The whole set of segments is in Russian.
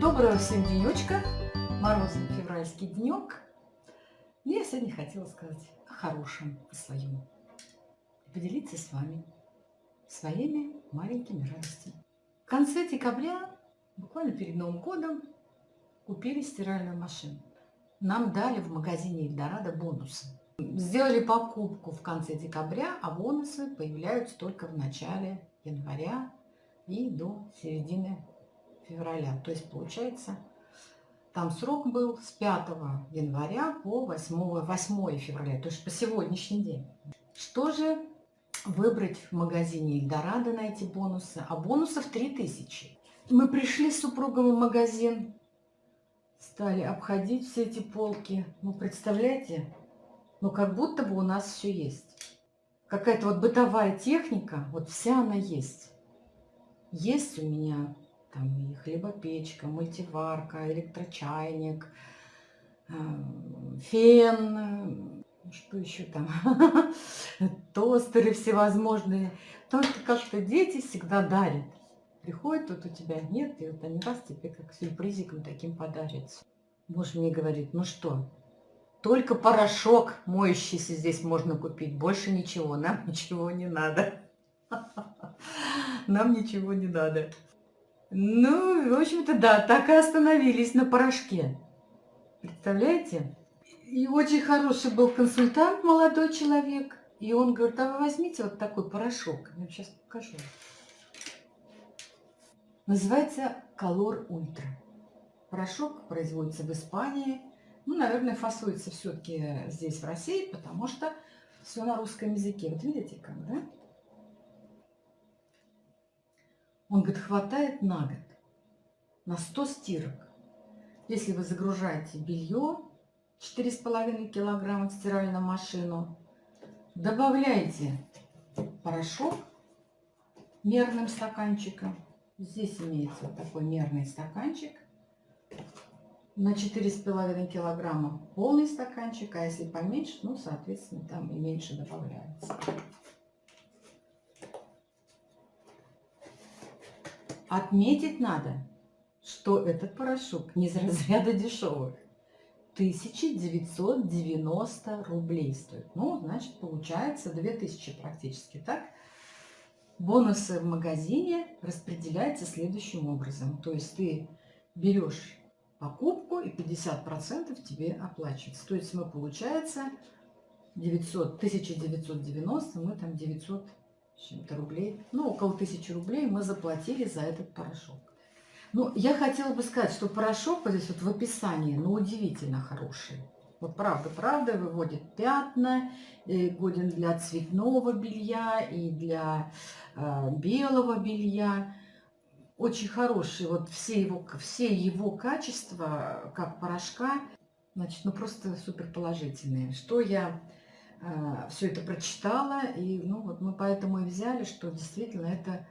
Доброго всем денечка, морозный февральский денек. Я сегодня хотела сказать о хорошем, о своем. Поделиться с вами своими маленькими радостями. В конце декабря, буквально перед Новым годом, купили стиральную машину. Нам дали в магазине Эльдорадо бонусы. Сделали покупку в конце декабря, а бонусы появляются только в начале января и до середины февраля. То есть получается, там срок был с 5 января по 8, 8 февраля, то есть по сегодняшний день. Что же выбрать в магазине Эльдорадо на эти бонусы? А бонусов 3000. Мы пришли с супругом в магазин, стали обходить все эти полки. Ну, представляете, ну как будто бы у нас все есть. Какая-то вот бытовая техника, вот вся она есть. Есть у меня там и хлебопечка, мультиварка, электрочайник, э, фен, что еще там, тостеры всевозможные. Только как-то дети всегда дарят. Приходят, тут у тебя нет, и вот они раз тебе как сюрпризиком таким подарят. Муж мне говорит, ну что, только порошок моющийся здесь можно купить, больше ничего, нам ничего не надо. Нам ничего не надо. Ну, в общем-то, да, так и остановились на порошке. Представляете? И очень хороший был консультант, молодой человек. И он говорит, а вы возьмите вот такой порошок. Я вам сейчас покажу. Называется Color Ultra. Порошок производится в Испании. Ну, наверное, фасуется все-таки здесь, в России, потому что все на русском языке. Вот видите как, да? Он говорит, хватает на год, на 100 стирок. Если вы загружаете белье 4,5 килограмма в стиральную машину, добавляете порошок мерным стаканчиком. Здесь имеется вот такой мерный стаканчик. На 4,5 килограмма полный стаканчик, а если поменьше, ну, соответственно, там и меньше добавляется. Отметить надо, что этот порошок не из разряда дешевых. 1990 рублей стоит. Ну, значит, получается 2000 практически, так? Бонусы в магазине распределяются следующим образом. То есть ты берешь покупку и 50% тебе оплачивается. То есть мы, получается, 900, 1990, мы там 900 чем-то рублей, ну, около тысячи рублей мы заплатили за этот порошок. Ну, я хотела бы сказать, что порошок вот здесь вот в описании, ну, удивительно хороший. Вот правда, правда, выводит пятна, годен для цветного белья и для э, белого белья. Очень хороший, вот все его, все его качества, как порошка, значит, ну просто супер положительные. Что я а, все это прочитала, и ну, вот мы поэтому и взяли, что действительно это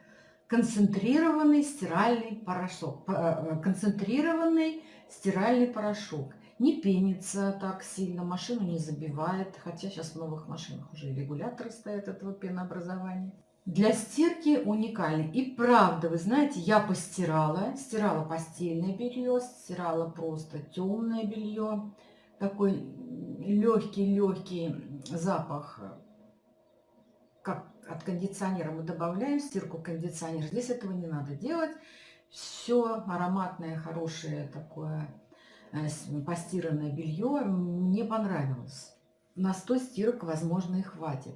концентрированный стиральный порошок, э, концентрированный стиральный порошок. Не пенится так сильно, машину не забивает, хотя сейчас в новых машинах уже регуляторы стоят этого пенообразования. Для стирки уникальный. И правда, вы знаете, я постирала, стирала постельное белье, стирала просто темное белье, такой легкий-легкий запах, как от кондиционера мы добавляем стирку кондиционер. Здесь этого не надо делать. Все ароматное, хорошее такое э, постиранное белье мне понравилось. На 100 стирок, возможно, и хватит.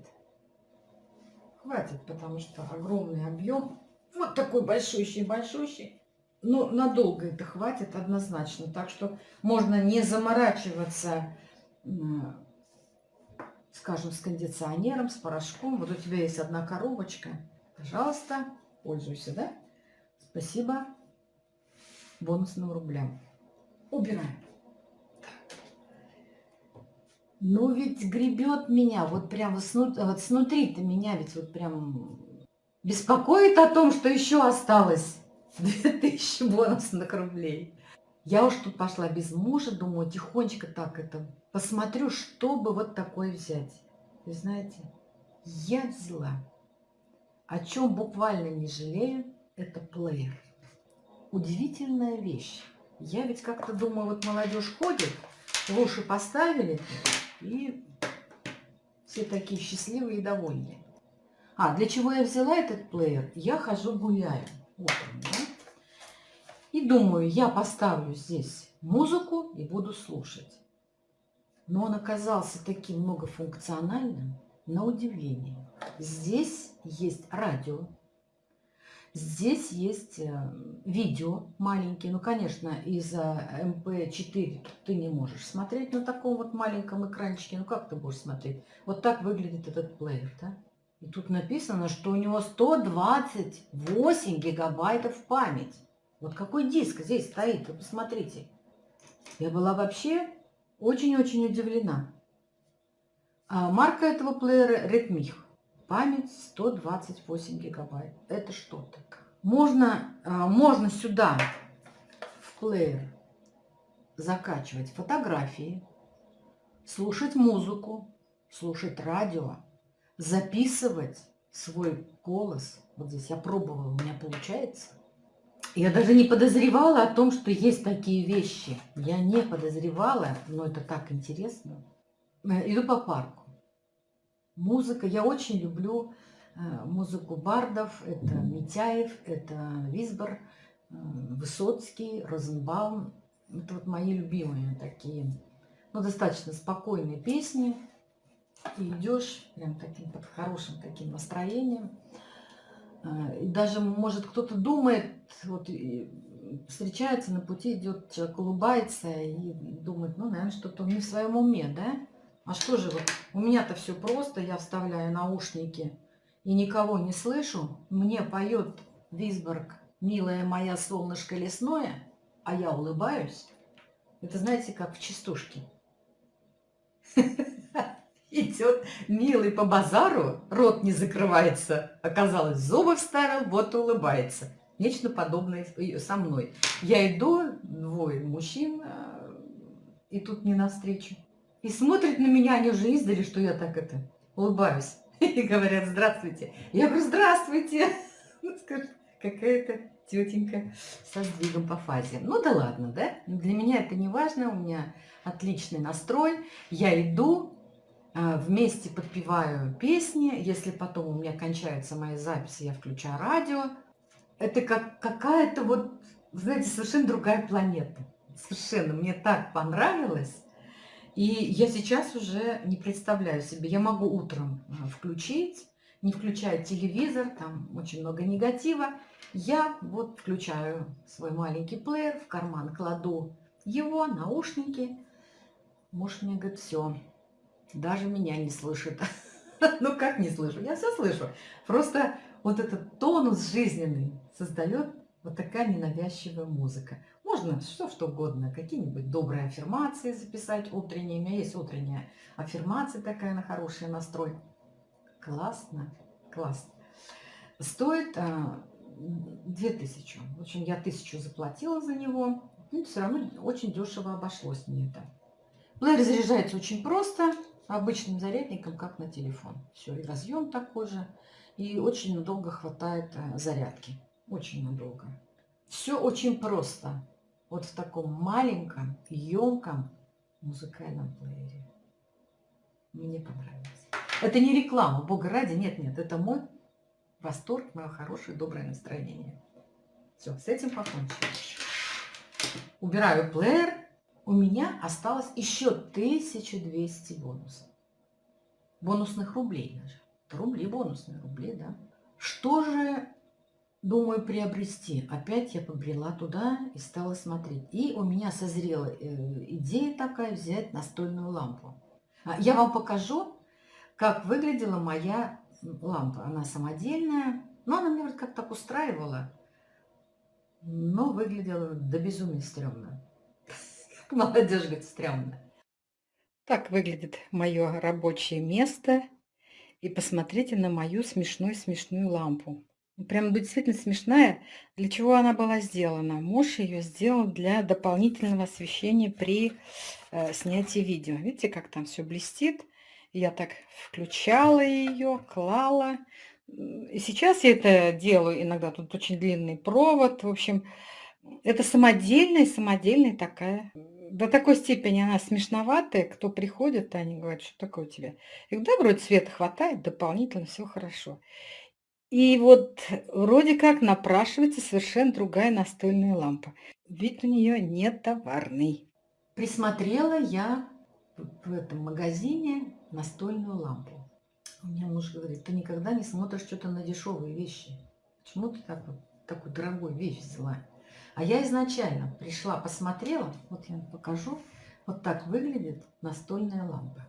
Хватит, потому что огромный объем. Вот такой большущий-большущий. Ну, надолго это хватит однозначно. Так что можно не заморачиваться, скажем, с кондиционером, с порошком. Вот у тебя есть одна коробочка. Пожалуйста, пользуйся, да? Спасибо бонусным рублям. Убираем. Ну ведь гребет меня, вот прям вот снутри-то меня ведь вот прям беспокоит о том, что еще осталось. 2000 бонусных рублей. Я уж тут пошла без мужа, думаю, тихонечко так это посмотрю, чтобы вот такое взять. Вы знаете, я взяла о чем буквально не жалею, это плеер. Удивительная вещь. Я ведь как-то думаю, вот молодежь ходит, в уши поставили, и все такие счастливые и довольные. А, для чего я взяла этот плеер? Я хожу гуляю утром, да? И думаю, я поставлю здесь музыку и буду слушать. Но он оказался таким многофункциональным, на удивление. Здесь есть радио, здесь есть э, видео маленькие. Ну, конечно, из-за MP4 ты не можешь смотреть на таком вот маленьком экранчике. Ну, как ты будешь смотреть? Вот так выглядит этот плеер, да? И тут написано, что у него 128 гигабайтов память. Вот какой диск здесь стоит, вы посмотрите. Я была вообще очень-очень удивлена. А марка этого плеера Redmi. Память 128 гигабайт. Это что-то. Можно, а, можно сюда в плеер закачивать фотографии, слушать музыку, слушать радио, записывать свой голос. Вот здесь я пробовала, у меня получается. Я даже не подозревала о том, что есть такие вещи. Я не подозревала, но это так интересно. Э, иду по парку. Музыка. Я очень люблю э, музыку бардов. Это Митяев, это Висбор, э, Высоцкий, Розенбаум. Это вот мои любимые такие, ну, достаточно спокойные песни. И идешь прям таким под хорошим таким настроением. И даже, может, кто-то думает, вот встречается на пути, идет человек, улыбается и думает, ну, наверное, что-то не в своем уме, да? А что же вот, у меня-то все просто, я вставляю наушники и никого не слышу. Мне поет Висборг «Милая моя солнышко лесное», а я улыбаюсь. Это знаете, как в частушке. Идет милый по базару, рот не закрывается. Оказалось, зубы вставил, вот улыбается. Нечто подобное со мной. Я иду, двое мужчин, а, и тут не навстречу. И смотрят на меня, они уже издали, что я так это улыбаюсь. И говорят, здравствуйте. Я говорю, здравствуйте. Скажи, какая-то тетенька со сдвигом по фазе. Ну да ладно, да? Для меня это не важно, у меня отличный настрой. Я иду, а, вместе подпеваю песни. Если потом у меня кончаются мои записи, я включаю радио. Это как какая-то вот, знаете, совершенно другая планета. Совершенно. Мне так понравилось. И я сейчас уже не представляю себе, я могу утром э, включить, не включая телевизор, там очень много негатива. Я вот включаю свой маленький плеер, в карман кладу его, наушники. Муж мне говорит, все, даже меня не слышит. Ну как не слышу? Я все слышу. Просто вот этот тонус жизненный создает вот такая ненавязчивая музыка. Можно что, что угодно, какие-нибудь добрые аффирмации записать утренние. У меня есть утренняя аффирмация такая на хороший настрой. Классно, классно. Стоит а, 2000. В общем, я тысячу заплатила за него. Ну, все равно очень дешево обошлось мне это. Плеер заряжается очень просто, обычным зарядником, как на телефон. Все, и разъем такой же. И очень надолго хватает а, зарядки. Очень надолго. Все очень просто вот в таком маленьком, емком музыкальном плеере. Мне понравилось. Это не реклама, бога ради, нет-нет, это мой восторг, мое хорошее, доброе настроение. Все, с этим покончили. Убираю плеер. У меня осталось еще 1200 бонусов. Бонусных рублей даже. Рубли бонусные, рубли, да. Что же думаю приобрести. Опять я побрела туда и стала смотреть. И у меня созрела э, идея такая взять настольную лампу. А, я вам покажу, как выглядела моя лампа. Она самодельная, но она мне вот как так устраивала, но выглядела до безумия стрёмно. Молодежь говорит, стрёмно. Так выглядит мое рабочее место. И посмотрите на мою смешную-смешную лампу. Прям действительно смешная. Для чего она была сделана? Муж ее сделал для дополнительного освещения при э, снятии видео. Видите, как там все блестит? Я так включала ее, клала. И сейчас я это делаю иногда. Тут очень длинный провод. В общем, это самодельная, самодельная такая. До такой степени она смешноватая. Кто приходит, они говорят, что такое у тебя? И да, вроде света хватает, дополнительно все хорошо. И вот вроде как напрашивается совершенно другая настольная лампа. Вид у нее не товарный. Присмотрела я в этом магазине настольную лампу. У меня муж говорит, ты никогда не смотришь что-то на дешевые вещи. Почему ты так вот, такую дорогую вещь взяла? А я изначально пришла, посмотрела, вот я покажу, вот так выглядит настольная лампа.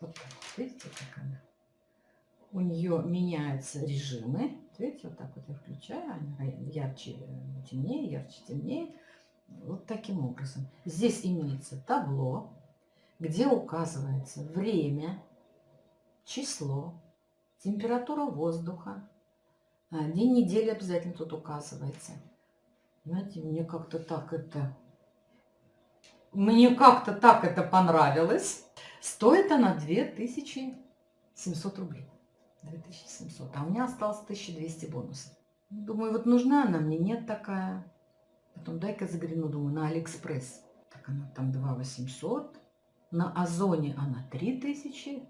Вот так, видите, как она? У нее меняются режимы. Видите, вот так вот я включаю, они ярче, темнее, ярче, темнее. Вот таким образом. Здесь имеется табло, где указывается время, число, температура воздуха, а, день недели обязательно тут указывается. Знаете, мне как-то так это... Мне как-то так это понравилось. Стоит она 2700 рублей. 2700. А у меня осталось 1200 бонусов. Думаю, вот нужна она мне, нет такая. Потом дай-ка загляну, думаю, на Алиэкспресс. Так она там 2800. На Озоне она 3000.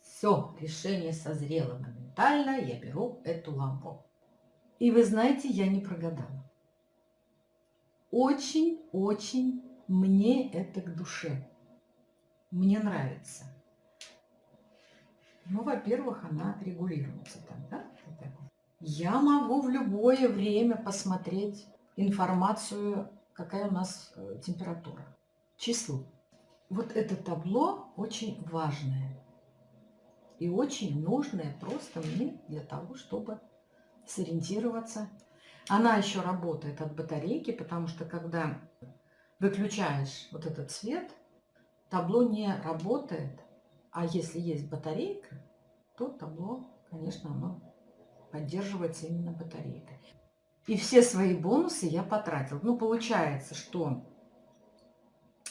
Все, решение созрело моментально. Я беру эту лампу. И вы знаете, я не прогадала. Очень-очень мне это к душе. Мне нравится. Ну, во-первых, она регулируется там, да? Я могу в любое время посмотреть информацию, какая у нас э, температура. Число. Вот это табло очень важное и очень нужное просто мне для того, чтобы сориентироваться. Она еще работает от батарейки, потому что когда выключаешь вот этот свет, табло не работает. А если есть батарейка, то табло, конечно, оно поддерживается именно батарейкой. И все свои бонусы я потратил. Ну, получается, что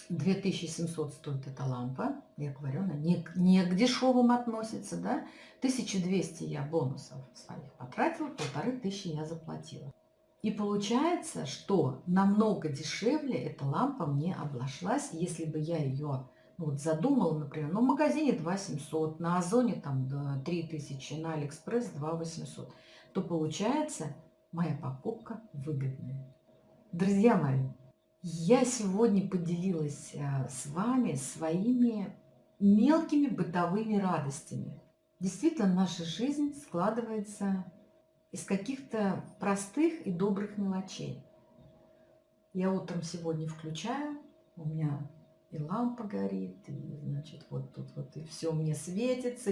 2700 стоит эта лампа. Я говорю, она не, не к дешевым относится, да. 1200 я бонусов своих потратила, полторы тысячи я заплатила. И получается, что намного дешевле эта лампа мне обошлась, если бы я ее вот задумала, например, ну в магазине 2700, на Озоне там 3000, на Алиэкспресс 2800, то получается моя покупка выгодная. Друзья мои, я сегодня поделилась а, с вами своими мелкими бытовыми радостями. Действительно, наша жизнь складывается из каких-то простых и добрых мелочей. Я утром сегодня включаю, у меня и лампа горит, и, значит, вот тут вот и все мне светится,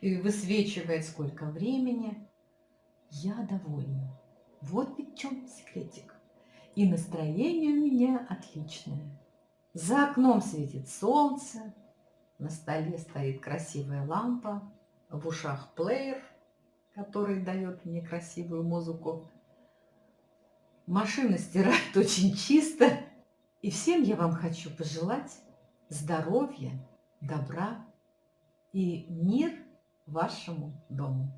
и высвечивает сколько времени. Я довольна. Вот ведь в чем секретик. И настроение у меня отличное. За окном светит солнце, на столе стоит красивая лампа, в ушах плеер, который дает мне красивую музыку. Машина стирает очень чисто. И всем я вам хочу пожелать здоровья, добра и мир вашему дому.